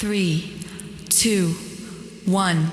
three, two, one.